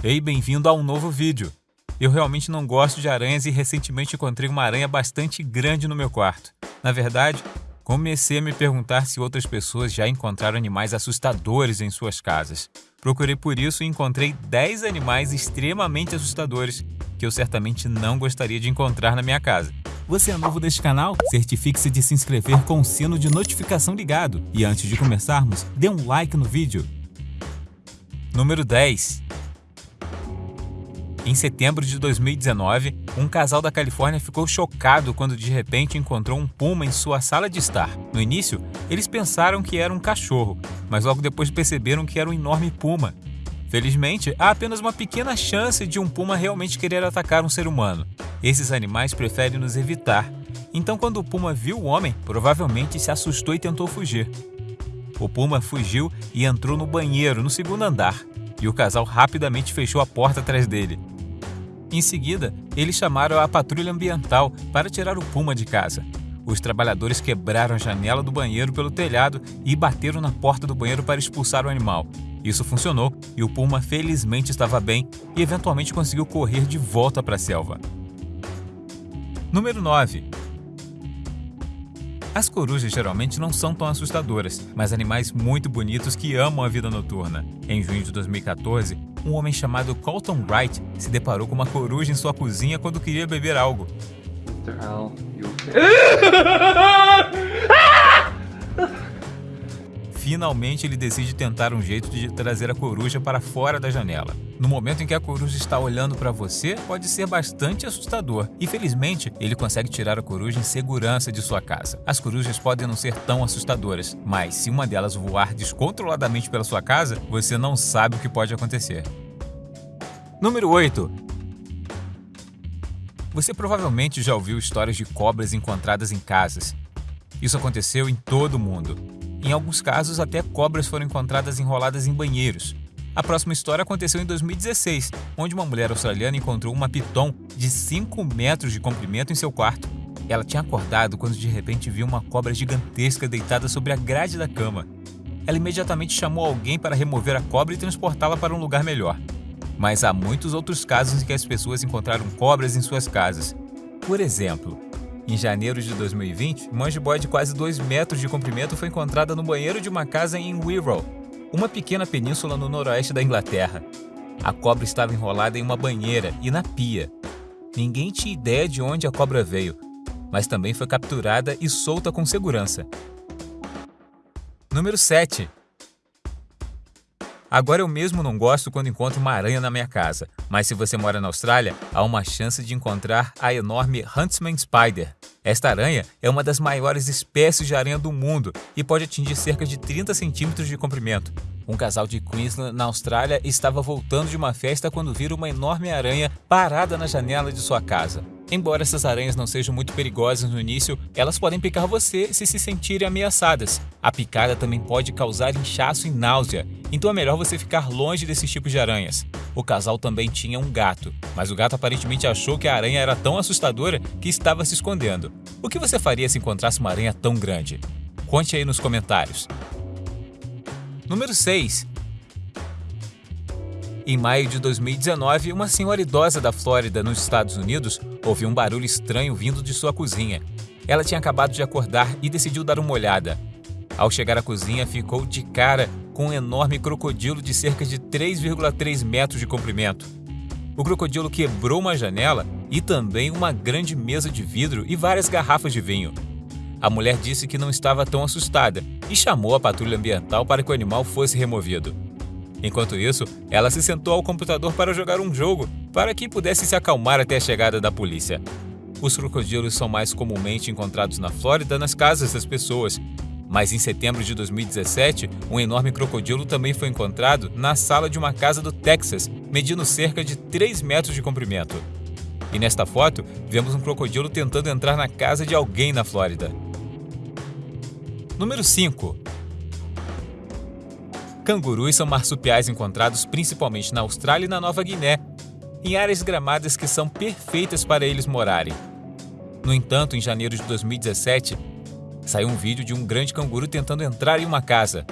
Ei, bem-vindo a um novo vídeo. Eu realmente não gosto de aranhas e recentemente encontrei uma aranha bastante grande no meu quarto. Na verdade, comecei a me perguntar se outras pessoas já encontraram animais assustadores em suas casas. Procurei por isso e encontrei 10 animais extremamente assustadores que eu certamente não gostaria de encontrar na minha casa. Você é novo neste canal? Certifique-se de se inscrever com o sino de notificação ligado. E antes de começarmos, dê um like no vídeo. Número 10. Em setembro de 2019, um casal da Califórnia ficou chocado quando de repente encontrou um puma em sua sala de estar. No início, eles pensaram que era um cachorro, mas logo depois perceberam que era um enorme puma. Felizmente, há apenas uma pequena chance de um puma realmente querer atacar um ser humano. Esses animais preferem nos evitar. Então, quando o puma viu o homem, provavelmente se assustou e tentou fugir. O puma fugiu e entrou no banheiro no segundo andar, e o casal rapidamente fechou a porta atrás dele. Em seguida, eles chamaram a patrulha ambiental para tirar o puma de casa. Os trabalhadores quebraram a janela do banheiro pelo telhado e bateram na porta do banheiro para expulsar o animal. Isso funcionou e o puma felizmente estava bem e eventualmente conseguiu correr de volta para a selva. Número 9. As corujas geralmente não são tão assustadoras, mas animais muito bonitos que amam a vida noturna. Em junho de 2014, um homem chamado Colton Wright se deparou com uma coruja em sua cozinha quando queria beber algo. Finalmente, ele decide tentar um jeito de trazer a coruja para fora da janela. No momento em que a coruja está olhando para você, pode ser bastante assustador. E felizmente, ele consegue tirar a coruja em segurança de sua casa. As corujas podem não ser tão assustadoras, mas se uma delas voar descontroladamente pela sua casa, você não sabe o que pode acontecer. Número 8. Você provavelmente já ouviu histórias de cobras encontradas em casas. Isso aconteceu em todo o mundo. Em alguns casos, até cobras foram encontradas enroladas em banheiros. A próxima história aconteceu em 2016, onde uma mulher australiana encontrou uma piton de 5 metros de comprimento em seu quarto. Ela tinha acordado quando de repente viu uma cobra gigantesca deitada sobre a grade da cama. Ela imediatamente chamou alguém para remover a cobra e transportá-la para um lugar melhor. Mas há muitos outros casos em que as pessoas encontraram cobras em suas casas. Por exemplo, em janeiro de 2020, uma jiboia de quase 2 metros de comprimento foi encontrada no banheiro de uma casa em Wirral, uma pequena península no noroeste da Inglaterra. A cobra estava enrolada em uma banheira e na pia. Ninguém tinha ideia de onde a cobra veio, mas também foi capturada e solta com segurança. Número 7. Agora eu mesmo não gosto quando encontro uma aranha na minha casa, mas se você mora na Austrália, há uma chance de encontrar a enorme Huntsman Spider. Esta aranha é uma das maiores espécies de aranha do mundo e pode atingir cerca de 30 centímetros de comprimento. Um casal de Queensland, na Austrália, estava voltando de uma festa quando viram uma enorme aranha parada na janela de sua casa. Embora essas aranhas não sejam muito perigosas no início, elas podem picar você se se sentirem ameaçadas. A picada também pode causar inchaço e náusea, então é melhor você ficar longe desses tipos de aranhas. O casal também tinha um gato, mas o gato aparentemente achou que a aranha era tão assustadora que estava se escondendo. O que você faria se encontrasse uma aranha tão grande? Conte aí nos comentários. Número 6. Em maio de 2019, uma senhora idosa da Flórida, nos Estados Unidos, ouviu um barulho estranho vindo de sua cozinha. Ela tinha acabado de acordar e decidiu dar uma olhada. Ao chegar à cozinha, ficou de cara com um enorme crocodilo de cerca de 3,3 metros de comprimento. O crocodilo quebrou uma janela e também uma grande mesa de vidro e várias garrafas de vinho. A mulher disse que não estava tão assustada e chamou a patrulha ambiental para que o animal fosse removido. Enquanto isso, ela se sentou ao computador para jogar um jogo, para que pudesse se acalmar até a chegada da polícia. Os crocodilos são mais comumente encontrados na Flórida nas casas das pessoas, mas em setembro de 2017, um enorme crocodilo também foi encontrado na sala de uma casa do Texas, medindo cerca de 3 metros de comprimento. E nesta foto, vemos um crocodilo tentando entrar na casa de alguém na Flórida. Número 5. Cangurus são marsupiais encontrados principalmente na Austrália e na Nova Guiné, em áreas gramadas que são perfeitas para eles morarem. No entanto, em janeiro de 2017, saiu um vídeo de um grande canguru tentando entrar em uma casa.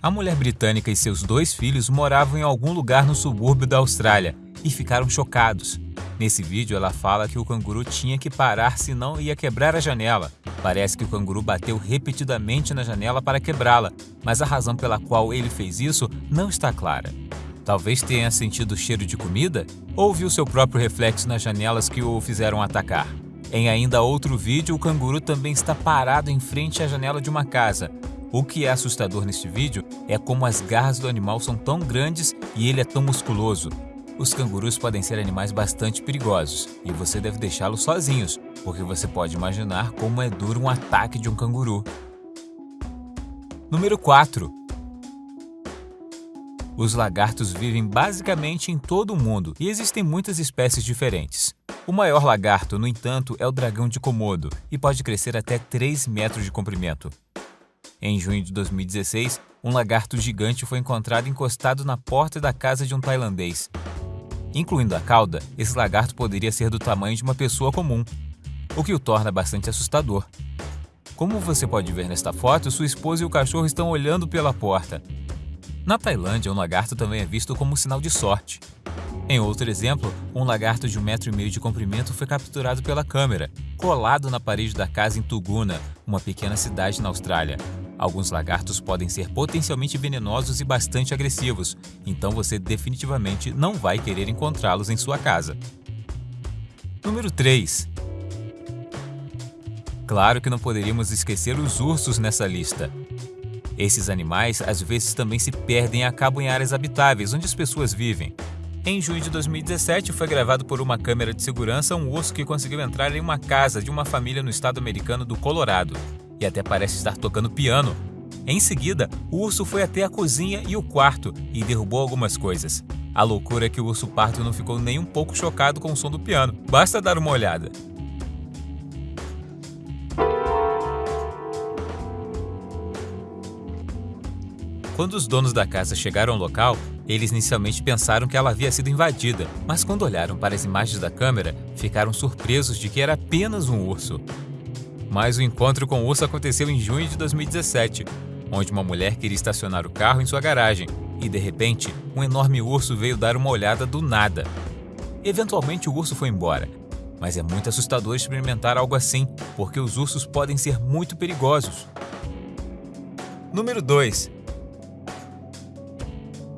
A mulher britânica e seus dois filhos moravam em algum lugar no subúrbio da Austrália e ficaram chocados. Nesse vídeo, ela fala que o canguru tinha que parar senão ia quebrar a janela. Parece que o canguru bateu repetidamente na janela para quebrá-la, mas a razão pela qual ele fez isso não está clara. Talvez tenha sentido o cheiro de comida ou viu seu próprio reflexo nas janelas que o fizeram atacar. Em ainda outro vídeo, o canguru também está parado em frente à janela de uma casa. O que é assustador neste vídeo é como as garras do animal são tão grandes e ele é tão musculoso. Os cangurus podem ser animais bastante perigosos e você deve deixá-los sozinhos, porque você pode imaginar como é duro um ataque de um canguru. Número 4. Os lagartos vivem basicamente em todo o mundo e existem muitas espécies diferentes. O maior lagarto, no entanto, é o dragão de Komodo e pode crescer até 3 metros de comprimento. Em junho de 2016, um lagarto gigante foi encontrado encostado na porta da casa de um tailandês. Incluindo a cauda, esse lagarto poderia ser do tamanho de uma pessoa comum, o que o torna bastante assustador. Como você pode ver nesta foto, sua esposa e o cachorro estão olhando pela porta. Na Tailândia, um lagarto também é visto como um sinal de sorte. Em outro exemplo, um lagarto de um metro e meio de comprimento foi capturado pela câmera, colado na parede da casa em Tuguna, uma pequena cidade na Austrália. Alguns lagartos podem ser potencialmente venenosos e bastante agressivos, então você definitivamente não vai querer encontrá-los em sua casa. Número 3. Claro que não poderíamos esquecer os ursos nessa lista. Esses animais às vezes também se perdem e acabam em áreas habitáveis onde as pessoas vivem. Em junho de 2017, foi gravado por uma câmera de segurança um urso que conseguiu entrar em uma casa de uma família no estado americano do Colorado e até parece estar tocando piano. Em seguida, o urso foi até a cozinha e o quarto e derrubou algumas coisas. A loucura é que o urso pardo não ficou nem um pouco chocado com o som do piano. Basta dar uma olhada. Quando os donos da casa chegaram ao local, eles inicialmente pensaram que ela havia sido invadida, mas quando olharam para as imagens da câmera, ficaram surpresos de que era apenas um urso. Mas o encontro com o urso aconteceu em junho de 2017, onde uma mulher queria estacionar o carro em sua garagem e, de repente, um enorme urso veio dar uma olhada do nada. Eventualmente, o urso foi embora, mas é muito assustador experimentar algo assim, porque os ursos podem ser muito perigosos. Número 2.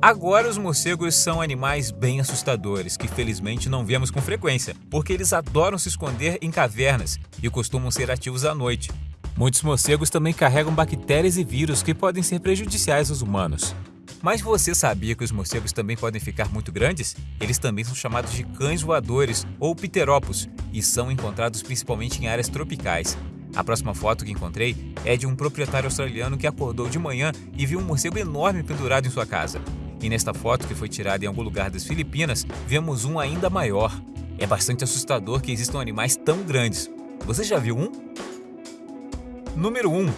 Agora, os morcegos são animais bem assustadores que felizmente não vemos com frequência, porque eles adoram se esconder em cavernas e costumam ser ativos à noite. Muitos morcegos também carregam bactérias e vírus que podem ser prejudiciais aos humanos. Mas você sabia que os morcegos também podem ficar muito grandes? Eles também são chamados de cães voadores ou pteropos e são encontrados principalmente em áreas tropicais. A próxima foto que encontrei é de um proprietário australiano que acordou de manhã e viu um morcego enorme pendurado em sua casa. E nesta foto, que foi tirada em algum lugar das Filipinas, vemos um ainda maior. É bastante assustador que existam animais tão grandes. Você já viu um? Número 1.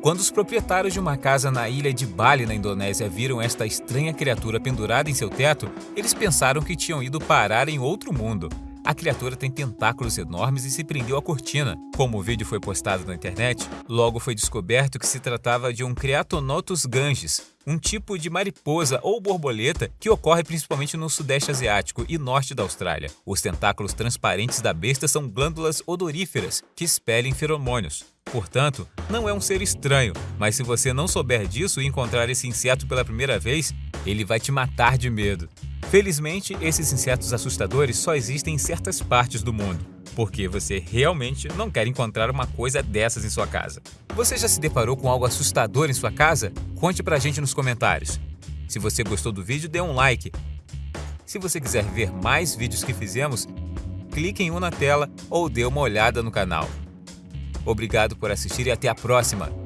Quando os proprietários de uma casa na ilha de Bali, na Indonésia, viram esta estranha criatura pendurada em seu teto, eles pensaram que tinham ido parar em outro mundo. A criatura tem tentáculos enormes e se prendeu à cortina. Como o vídeo foi postado na internet, logo foi descoberto que se tratava de um Creatonotus ganges, um tipo de mariposa ou borboleta que ocorre principalmente no sudeste asiático e norte da Austrália. Os tentáculos transparentes da besta são glândulas odoríferas que expelem feromônios. Portanto, não é um ser estranho, mas se você não souber disso e encontrar esse inseto pela primeira vez, ele vai te matar de medo. Felizmente, esses insetos assustadores só existem em certas partes do mundo, porque você realmente não quer encontrar uma coisa dessas em sua casa. Você já se deparou com algo assustador em sua casa? Conte pra gente nos comentários. Se você gostou do vídeo, dê um like. Se você quiser ver mais vídeos que fizemos, clique em um na tela ou dê uma olhada no canal. Obrigado por assistir e até a próxima!